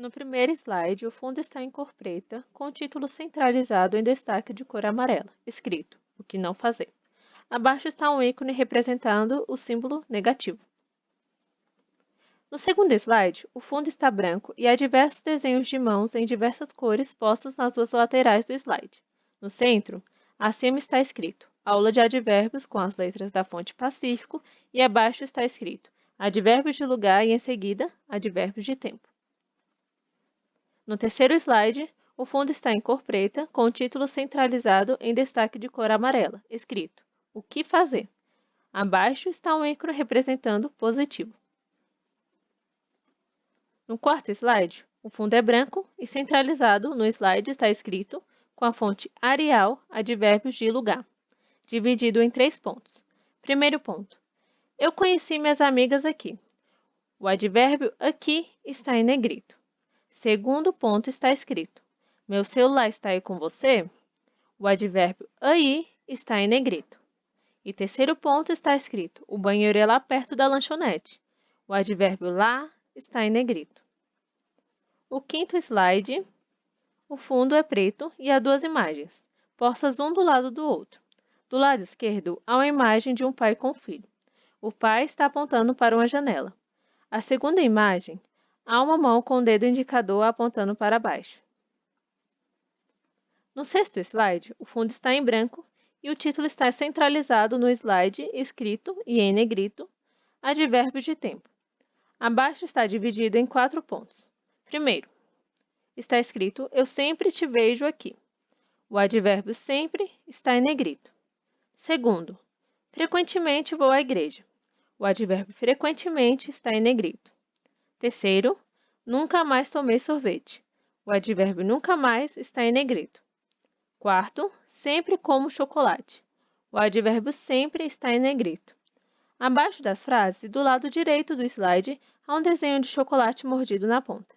No primeiro slide, o fundo está em cor preta, com o título centralizado em destaque de cor amarela, escrito O que não fazer. Abaixo está um ícone representando o símbolo negativo. No segundo slide, o fundo está branco e há diversos desenhos de mãos em diversas cores postos nas duas laterais do slide. No centro, acima está escrito Aula de advérbios com as letras da fonte Pacífico e abaixo está escrito Advérbios de lugar e em seguida, advérbios de tempo. No terceiro slide, o fundo está em cor preta, com o título centralizado em destaque de cor amarela, escrito O que fazer? Abaixo está um ícone representando positivo. No quarto slide, o fundo é branco e centralizado no slide está escrito, com a fonte Arial, advérbios de lugar, dividido em três pontos. Primeiro ponto. Eu conheci minhas amigas aqui. O advérbio aqui está em negrito. Segundo ponto está escrito: Meu celular está aí com você? O advérbio aí está em negrito. E terceiro ponto está escrito: O banheiro é lá perto da lanchonete. O advérbio lá está em negrito. O quinto slide, o fundo é preto e há duas imagens, postas um do lado do outro. Do lado esquerdo, há uma imagem de um pai com filho. O pai está apontando para uma janela. A segunda imagem Há uma mão com o dedo indicador apontando para baixo. No sexto slide, o fundo está em branco e o título está centralizado no slide, escrito e em negrito, advérbio de tempo. Abaixo está dividido em quatro pontos. Primeiro, está escrito Eu sempre te vejo aqui. O advérbio sempre está em negrito. Segundo, frequentemente vou à igreja. O advérbio frequentemente está em negrito. Terceiro, nunca mais tomei sorvete. O advérbio nunca mais está em negrito. Quarto, sempre como chocolate. O advérbio sempre está em negrito. Abaixo das frases, do lado direito do slide, há um desenho de chocolate mordido na ponta.